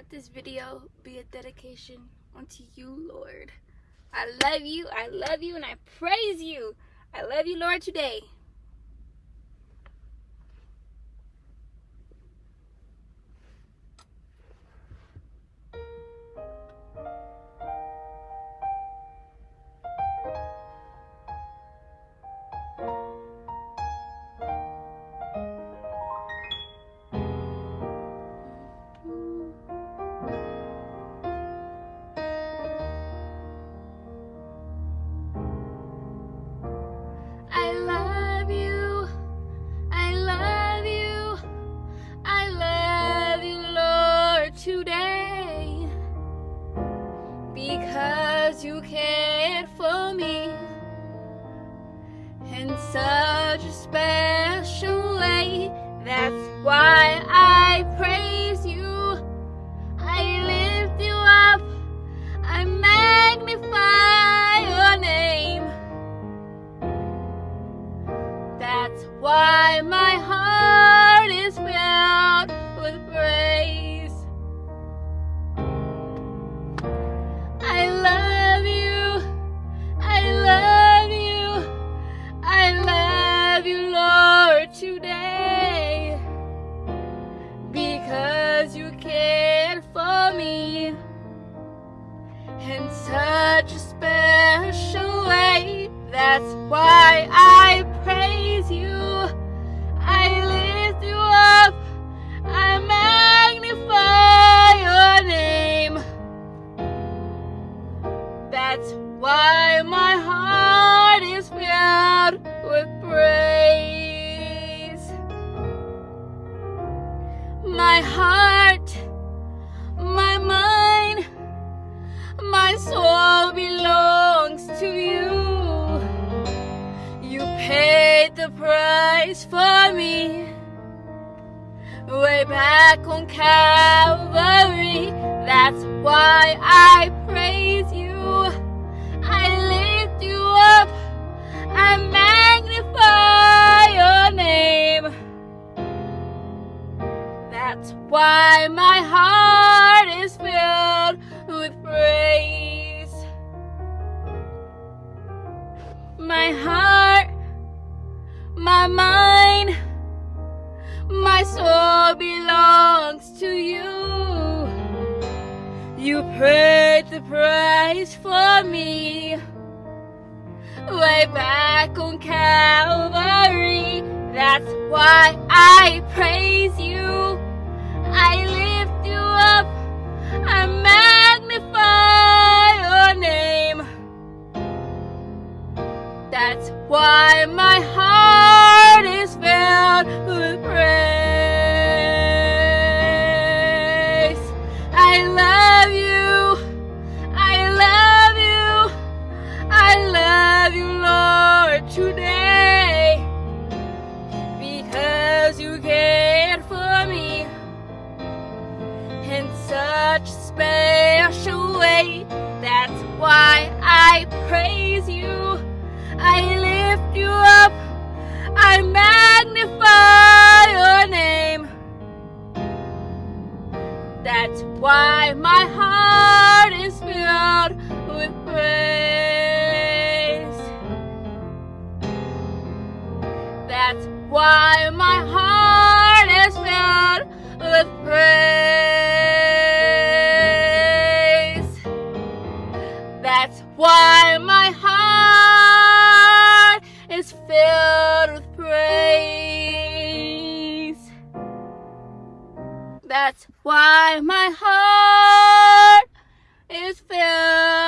let this video be a dedication unto you, Lord. I love you, I love you, and I praise you. I love you, Lord, today. You cared for me in such a special way. That's why I praise you. I lift you up. I magnify your name. That's why my heart is filled in such a special way. That's why I praise you. I lift you up. I magnify your name. That's why my heart is filled with praise. My heart, paid the price for me. Way back on Calvary. That's why I my mind, my soul belongs to you. You paid the price for me. Way back on Calvary. That's why I praise you. I lift you up. I magnify your name. That's why my heart with praise. I love you. I love you. I love you, Lord, today. Because you cared for me in such a special way. That's why I praise you. I lift you up. Why my heart is filled with praise. That's why my heart is filled with praise. That's why my heart That's why my heart is filled